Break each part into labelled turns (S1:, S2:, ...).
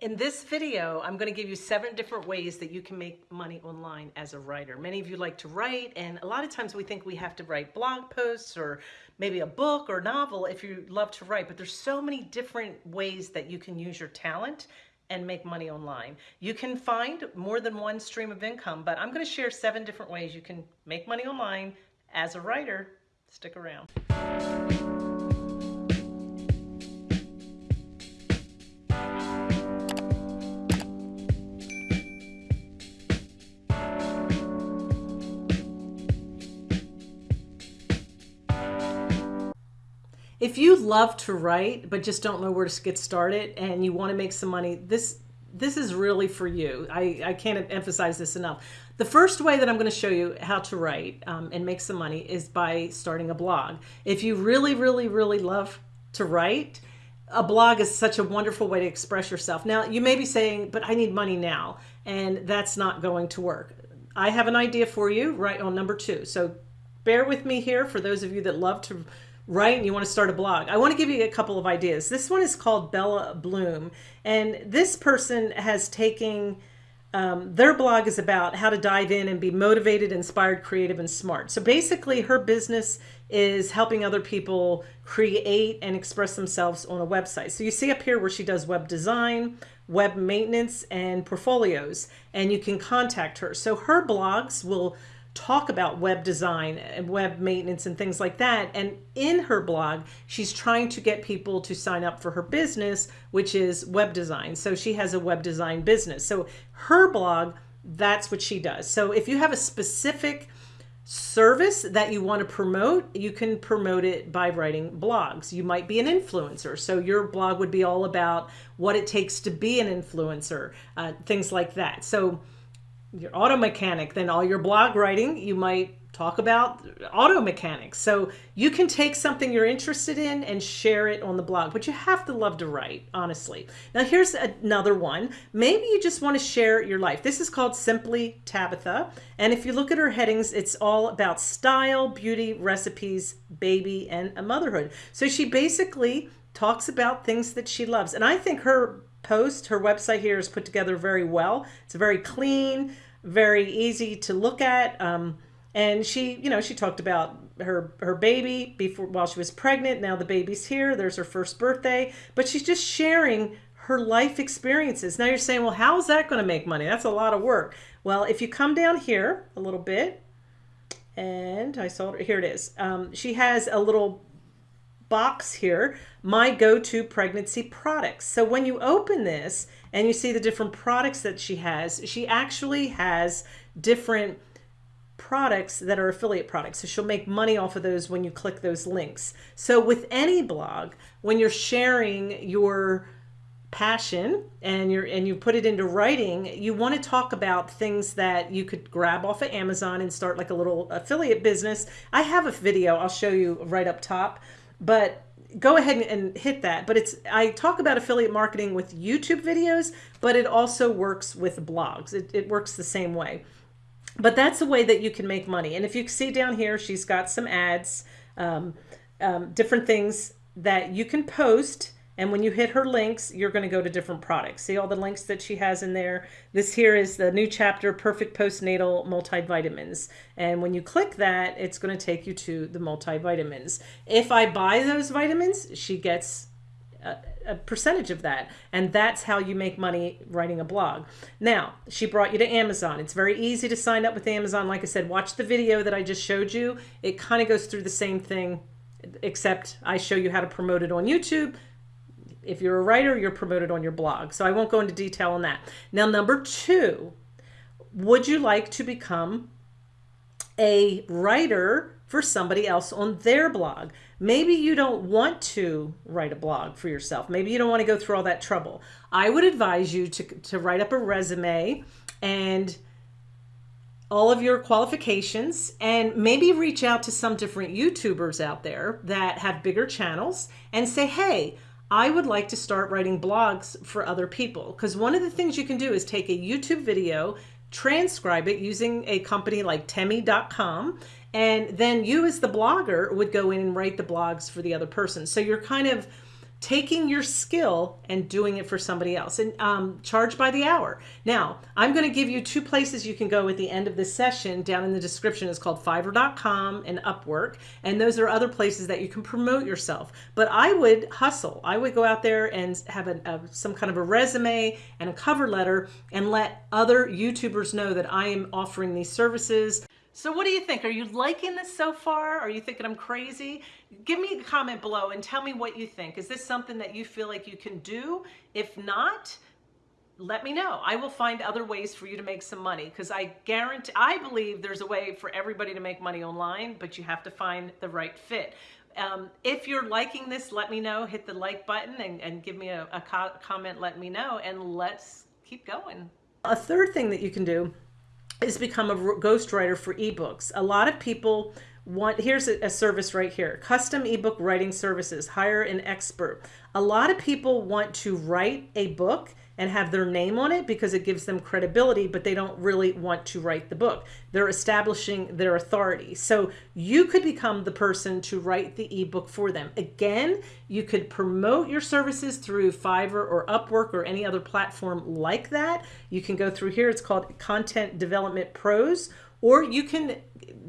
S1: In this video, I'm going to give you seven different ways that you can make money online as a writer. Many of you like to write, and a lot of times we think we have to write blog posts or maybe a book or novel if you love to write, but there's so many different ways that you can use your talent and make money online. You can find more than one stream of income, but I'm going to share seven different ways you can make money online as a writer. Stick around. If you love to write, but just don't know where to get started and you want to make some money, this this is really for you. I, I can't emphasize this enough. The first way that I'm going to show you how to write um, and make some money is by starting a blog. If you really, really, really love to write, a blog is such a wonderful way to express yourself. Now, you may be saying, but I need money now, and that's not going to work. I have an idea for you right on number two. So bear with me here for those of you that love to right? And you want to start a blog. I want to give you a couple of ideas. This one is called Bella Bloom. And this person has taken, um, their blog is about how to dive in and be motivated, inspired, creative, and smart. So basically her business is helping other people create and express themselves on a website. So you see up here where she does web design, web maintenance, and portfolios, and you can contact her. So her blogs will talk about web design and web maintenance and things like that. And in her blog, she's trying to get people to sign up for her business, which is web design. So she has a web design business. So her blog, that's what she does. So if you have a specific service that you want to promote, you can promote it by writing blogs. You might be an influencer. So your blog would be all about what it takes to be an influencer, uh, things like that. So your auto mechanic, then all your blog writing, you might talk about auto mechanics. So you can take something you're interested in and share it on the blog, but you have to love to write, honestly. Now here's another one. Maybe you just want to share your life. This is called Simply Tabitha. And if you look at her headings, it's all about style, beauty, recipes, baby, and a motherhood. So she basically talks about things that she loves. And I think her post. Her website here is put together very well. It's very clean, very easy to look at. Um, and she, you know, she talked about her her baby before while she was pregnant. Now the baby's here. There's her first birthday, but she's just sharing her life experiences. Now you're saying, well, how is that going to make money? That's a lot of work. Well, if you come down here a little bit, and I saw it, here it is. Um, she has a little box here, my go-to pregnancy products. So when you open this and you see the different products that she has, she actually has different products that are affiliate products. So she'll make money off of those when you click those links. So with any blog, when you're sharing your passion and you're and you put it into writing you want to talk about things that you could grab off of Amazon and start like a little affiliate business I have a video I'll show you right up top but go ahead and hit that. But it's I talk about affiliate marketing with YouTube videos, but it also works with blogs. It, it works the same way. But that's a way that you can make money. And if you see down here, she's got some ads, um, um, different things that you can post and when you hit her links, you're going to go to different products. See all the links that she has in there? This here is the new chapter, Perfect Postnatal Multivitamins. And when you click that, it's going to take you to the multivitamins. If I buy those vitamins, she gets a, a, percentage of that. And that's how you make money writing a blog. Now, she brought you to Amazon. It's very easy to sign up with Amazon. Like I said, watch the video that I just showed you. It kind of goes through the same thing, except I show you how to promote it on YouTube if you're a writer, you're promoted on your blog. So I won't go into detail on that. Now, number two, would you like to become a writer for somebody else on their blog? Maybe you don't want to write a blog for yourself. Maybe you don't want to go through all that trouble. I would advise you to, to write up a resume and all of your qualifications and maybe reach out to some different YouTubers out there that have bigger channels and say, hey, I would like to start writing blogs for other people because one of the things you can do is take a YouTube video, transcribe it using a company like Temi.com, and then you as the blogger would go in and write the blogs for the other person. So you're kind of taking your skill and doing it for somebody else and um, charge by the hour. Now, I'm going to give you two places you can go at the end of this session. Down in the description is called fiverr.com and Upwork. And those are other places that you can promote yourself. But I would hustle. I would go out there and have a, a, some kind of a resume and a cover letter and let other YouTubers know that I am offering these services. So what do you think? Are you liking this so far? Are you thinking I'm crazy? Give me a comment below and tell me what you think. Is this something that you feel like you can do? If not, let me know. I will find other ways for you to make some money because I guarantee, I believe there's a way for everybody to make money online, but you have to find the right fit. Um, if you're liking this, let me know. Hit the like button and, and give me a, a co comment, let me know, and let's keep going. A third thing that you can do is become a ghostwriter for ebooks. A lot of people want, here's a, a, service right here, custom ebook writing services, hire an expert. A lot of people want to write a book and have their name on it because it gives them credibility, but they don't really want to write the book. They're establishing their authority. So you could become the person to write the ebook for them. Again, you could promote your services through Fiverr or Upwork or any other platform like that. You can go through here. It's called Content Development Pros, or you can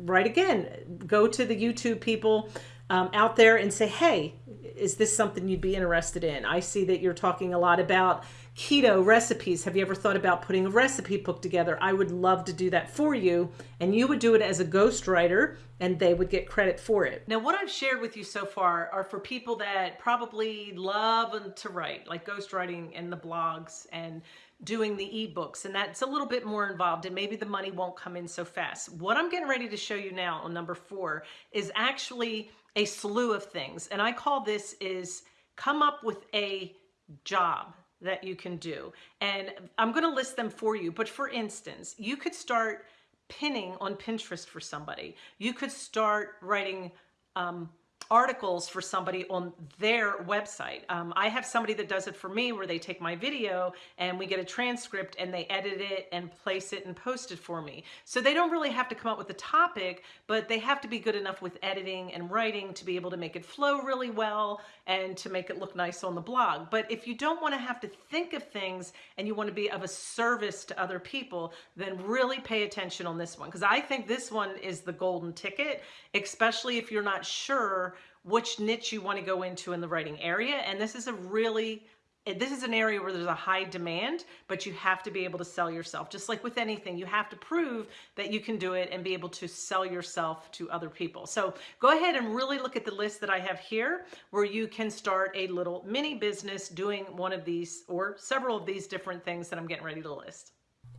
S1: write again, go to the YouTube people um, out there and say, hey, is this something you'd be interested in? I see that you're talking a lot about keto recipes. Have you ever thought about putting a recipe book together? I would love to do that for you. And you would do it as a ghostwriter and they would get credit for it. Now, what I've shared with you so far are for people that probably love to write, like ghostwriting and the blogs and doing the ebooks and that's a little bit more involved and maybe the money won't come in so fast. What I'm getting ready to show you now on number four is actually a slew of things. And I call this is come up with a job that you can do. And I'm going to list them for you. But for instance, you could start pinning on Pinterest for somebody. You could start writing um, articles for somebody on their website. Um, I have somebody that does it for me where they take my video and we get a transcript and they edit it and place it and post it for me. So they don't really have to come up with a topic, but they have to be good enough with editing and writing to be able to make it flow really well and to make it look nice on the blog. But if you don't want to have to think of things and you want to be of a service to other people, then really pay attention on this one because I think this one is the golden ticket, especially if you're not sure which niche you want to go into in the writing area. And this is a really eh, this is an area where there's a high demand, but you have to be able to sell yourself. Just like with anything, you have to prove that you can do it and be able to sell yourself to other people. So go ahead and really look at the list that I have here where you can start a little mini business doing one of these or several of these different things that I'm getting ready to list.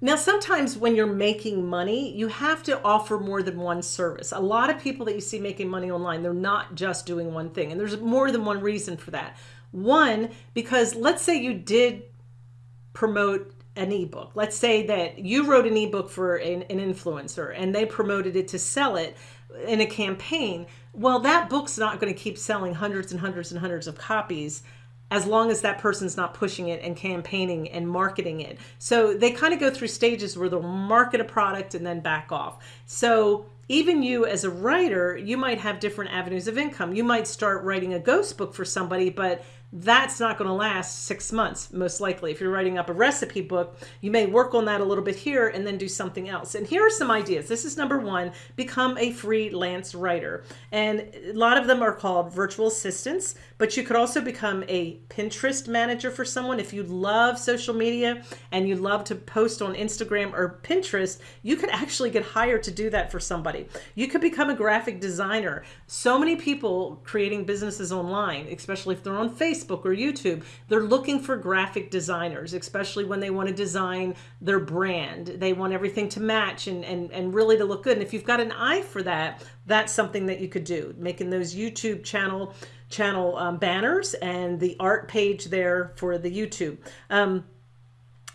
S1: Now, sometimes when you're making money, you have to offer more than one service. A lot of people that you see making money online, they're not just doing one thing. And there's more than one reason for that. One, because let's say you did promote an ebook. Let's say that you wrote an ebook for an, an, influencer and they promoted it to sell it in a campaign. Well, that book's not going to keep selling hundreds and hundreds and hundreds of copies as long as that person's not pushing it and campaigning and marketing it. So they kind of go through stages where they'll market a product and then back off. So even you as a writer, you might have different avenues of income. You might start writing a ghost book for somebody, but that's not going to last six months, most likely. If you're writing up a recipe book, you may work on that a little bit here and then do something else. And here are some ideas. This is number one, become a freelance writer. And a lot of them are called virtual assistants, but you could also become a Pinterest manager for someone. If you love social media and you love to post on Instagram or Pinterest, you could actually get hired to do that for somebody. You could become a graphic designer. So many people creating businesses online, especially if they're on Facebook, Facebook or YouTube, they're looking for graphic designers, especially when they want to design their brand. They want everything to match and, and, and really to look good. And if you've got an eye for that, that's something that you could do, making those YouTube channel channel um, banners and the art page there for the YouTube. Um,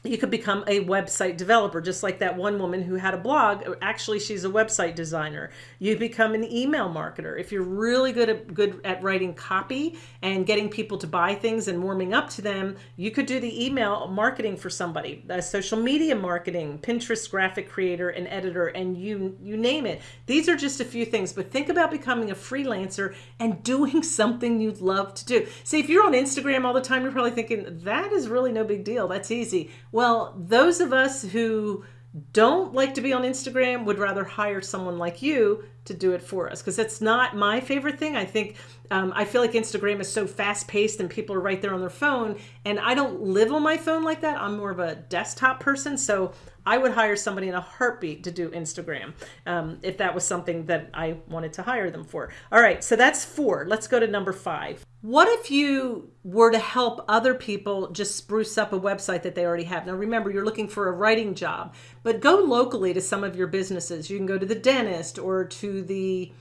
S1: you could become a website developer, just like that one woman who had a blog. Actually, she's a website designer. You become an email marketer. If you're really good at good at writing copy and getting people to buy things and warming up to them, you could do the email marketing for somebody, uh, social media marketing, Pinterest graphic creator and editor, and you you name it. These are just a few things, but think about becoming a freelancer and doing something you'd love to do. See, if you're on Instagram all the time, you're probably thinking that is really no big deal. That's easy well, those of us who don't like to be on Instagram would rather hire someone like you to do it for us because it's not my favorite thing. I think um, I feel like Instagram is so fast paced and people are right there on their phone and I don't live on my phone like that. I'm more of a desktop person. So I would hire somebody in a heartbeat to do Instagram um, if that was something that I wanted to hire them for. All right, so that's four. Let's go to number five. What if you were to help other people just spruce up a website that they already have? Now, remember, you're looking for a writing job, but go locally to some of your businesses. You can go to the dentist or to the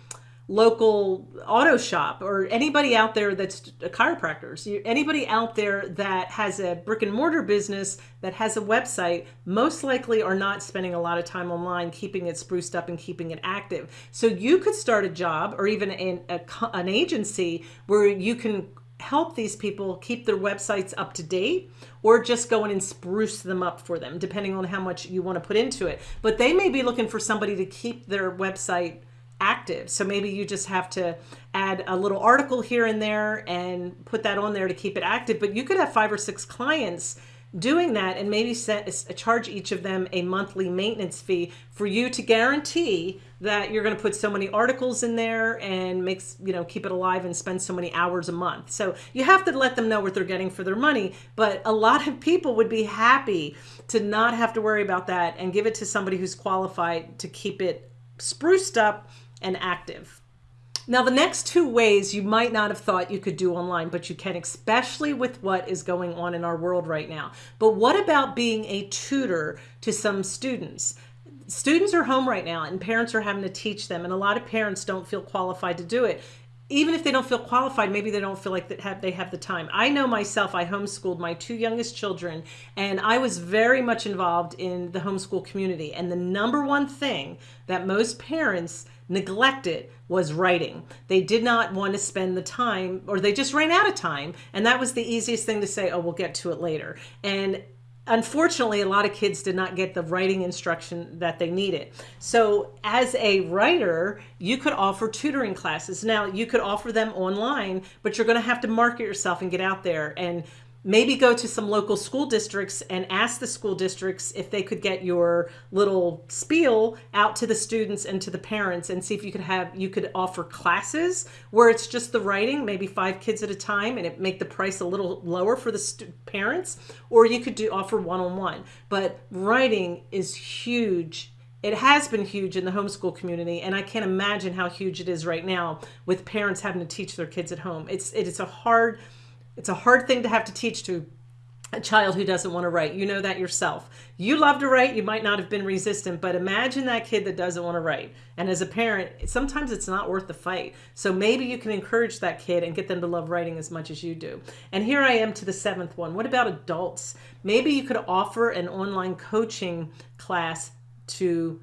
S1: local auto shop or anybody out there that's a chiropractor, chiropractors anybody out there that has a brick and mortar business that has a website most likely are not spending a lot of time online keeping it spruced up and keeping it active. So you could start a job or even in a, an agency where you can help these people keep their websites up to date or just go in and spruce them up for them depending on how much you want to put into it. But they may be looking for somebody to keep their website active. So maybe you just have to add a little article here and there and put that on there to keep it active. But you could have five or six clients doing that and maybe set, charge each of them a monthly maintenance fee for you to guarantee that you're going to put so many articles in there and makes you know keep it alive and spend so many hours a month so you have to let them know what they're getting for their money but a lot of people would be happy to not have to worry about that and give it to somebody who's qualified to keep it spruced up and active. Now, the next two ways you might not have thought you could do online, but you can, especially with what is going on in our world right now. But what about being a tutor to some students? Students are home right now and parents are having to teach them, and a lot of parents don't feel qualified to do it even if they don't feel qualified, maybe they don't feel like that have, they have the time. I know myself, I homeschooled my two youngest children, and I was very much involved in the homeschool community. And the number one thing that most parents neglected was writing. They did not want to spend the time, or they just ran out of time. And that was the easiest thing to say, oh, we'll get to it later. And unfortunately, a lot of kids did not get the writing instruction that they needed. So as a writer, you could offer tutoring classes. Now you could offer them online, but you're going to have to market yourself and get out there and maybe go to some local school districts and ask the school districts if they could get your little spiel out to the students and to the parents and see if you could have you could offer classes where it's just the writing maybe five kids at a time and it make the price a little lower for the parents or you could do offer one-on-one -on -one. but writing is huge it has been huge in the homeschool community and i can't imagine how huge it is right now with parents having to teach their kids at home it's it is a hard it's a hard thing to have to teach to a child who doesn't want to write. You know that yourself. You love to write. You might not have been resistant, but imagine that kid that doesn't want to write. And as a parent, sometimes it's not worth the fight. So maybe you can encourage that kid and get them to love writing as much as you do. And here I am to the seventh one. What about adults? Maybe you could offer an online coaching class to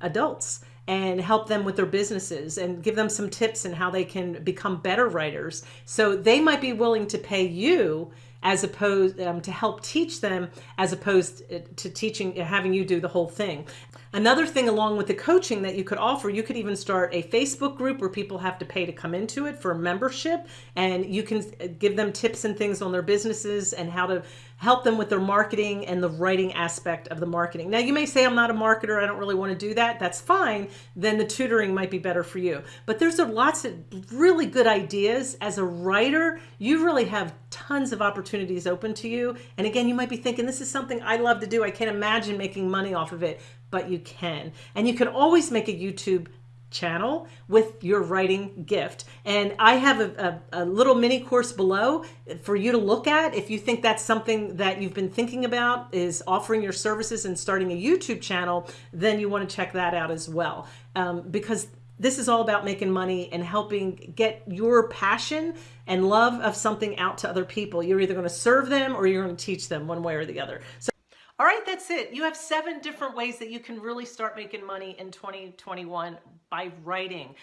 S1: adults and help them with their businesses and give them some tips and how they can become better writers. So they might be willing to pay you as opposed um, to help teach them as opposed uh, to teaching having you do the whole thing another thing along with the coaching that you could offer you could even start a facebook group where people have to pay to come into it for a membership and you can uh, give them tips and things on their businesses and how to help them with their marketing and the writing aspect of the marketing. Now you may say, I'm not a marketer, I don't really want to do that. That's fine. Then the tutoring might be better for you. But there's lots of really good ideas. As a writer, you really have tons of opportunities open to you. And again, you might be thinking, this is something I love to do. I can't imagine making money off of it, but you can. And you can always make a YouTube channel with your writing gift. And I have a, a, a, little mini course below for you to look at if you think that's something that you've been thinking about is offering your services and starting a YouTube channel, then you want to check that out as well. Um, because this is all about making money and helping get your passion and love of something out to other people. You're either going to serve them or you're going to teach them one way or the other. So All right, that's it. You have seven different ways that you can really start making money in 2021 by writing.